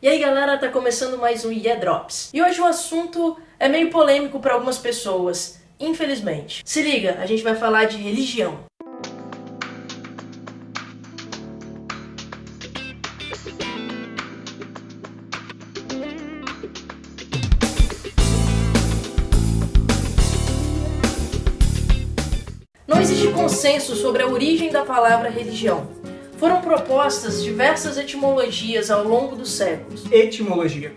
E aí galera, tá começando mais um Yeah Drops. E hoje o assunto é meio polêmico para algumas pessoas, infelizmente. Se liga, a gente vai falar de religião. Não existe consenso sobre a origem da palavra religião. Foram propostas diversas etimologias ao longo dos séculos. Etimologia.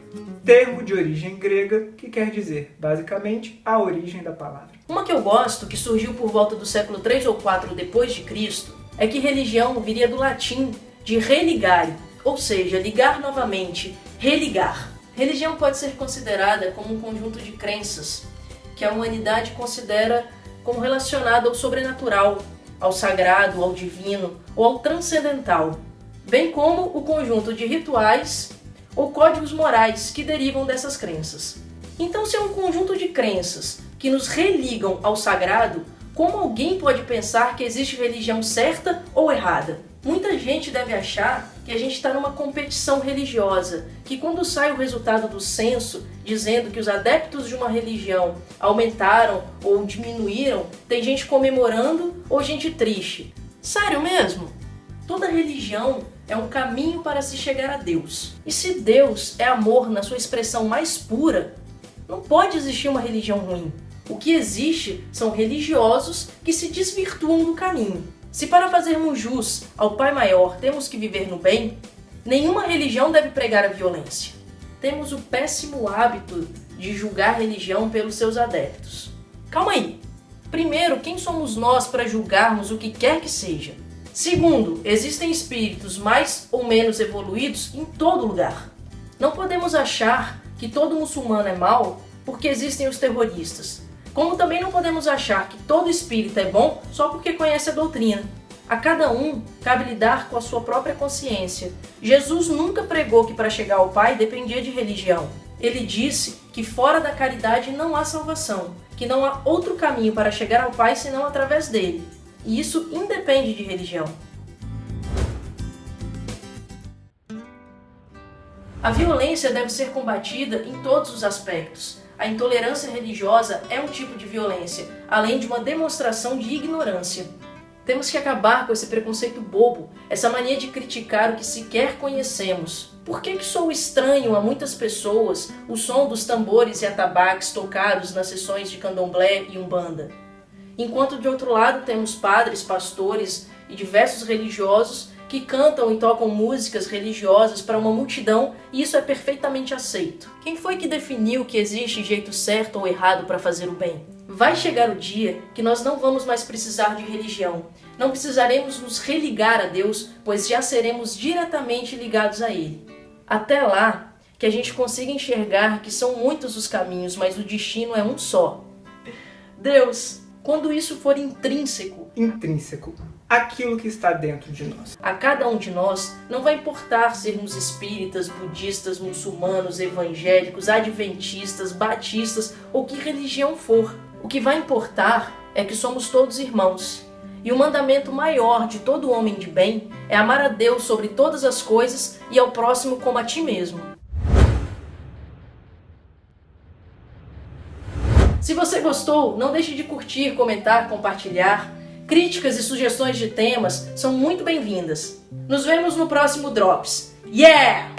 Termo de origem grega que quer dizer, basicamente, a origem da palavra. Uma que eu gosto, que surgiu por volta do século 3 ou 4 depois de Cristo, é que religião viria do latim de religare, ou seja, ligar novamente, religar. Religião pode ser considerada como um conjunto de crenças que a humanidade considera como relacionada ao sobrenatural, ao sagrado, ao divino ou ao transcendental, bem como o conjunto de rituais ou códigos morais que derivam dessas crenças. Então, se é um conjunto de crenças que nos religam ao sagrado, como alguém pode pensar que existe religião certa ou errada? Muita gente deve achar que a gente está numa competição religiosa, que quando sai o resultado do censo dizendo que os adeptos de uma religião aumentaram ou diminuíram, tem gente comemorando ou gente triste. Sério mesmo? Toda religião é um caminho para se chegar a Deus. E se Deus é amor na sua expressão mais pura, não pode existir uma religião ruim. O que existe são religiosos que se desvirtuam do caminho. Se para fazermos jus ao Pai Maior temos que viver no bem, nenhuma religião deve pregar a violência. Temos o péssimo hábito de julgar a religião pelos seus adeptos. Calma aí! Primeiro, quem somos nós para julgarmos o que quer que seja? Segundo, existem espíritos mais ou menos evoluídos em todo lugar. Não podemos achar que todo muçulmano é mau porque existem os terroristas. Como também não podemos achar que todo espírita é bom só porque conhece a doutrina. A cada um cabe lidar com a sua própria consciência. Jesus nunca pregou que para chegar ao Pai dependia de religião. Ele disse que fora da caridade não há salvação, que não há outro caminho para chegar ao Pai senão através dele. E isso independe de religião. A violência deve ser combatida em todos os aspectos, a intolerância religiosa é um tipo de violência, além de uma demonstração de ignorância. Temos que acabar com esse preconceito bobo, essa mania de criticar o que sequer conhecemos. Por que, que sou estranho a muitas pessoas o som dos tambores e atabaques tocados nas sessões de candomblé e umbanda? Enquanto de outro lado temos padres, pastores e diversos religiosos que cantam e tocam músicas religiosas para uma multidão e isso é perfeitamente aceito. Quem foi que definiu que existe jeito certo ou errado para fazer o bem? Vai chegar o dia que nós não vamos mais precisar de religião. Não precisaremos nos religar a Deus, pois já seremos diretamente ligados a Ele. Até lá, que a gente consiga enxergar que são muitos os caminhos, mas o destino é um só. Deus, quando isso for intrínseco. Intrínseco aquilo que está dentro de nós. A cada um de nós não vai importar sermos espíritas, budistas, muçulmanos, evangélicos, adventistas, batistas ou que religião for. O que vai importar é que somos todos irmãos. E o mandamento maior de todo homem de bem é amar a Deus sobre todas as coisas e ao próximo como a ti mesmo. Se você gostou, não deixe de curtir, comentar, compartilhar. Críticas e sugestões de temas são muito bem-vindas. Nos vemos no próximo Drops. Yeah!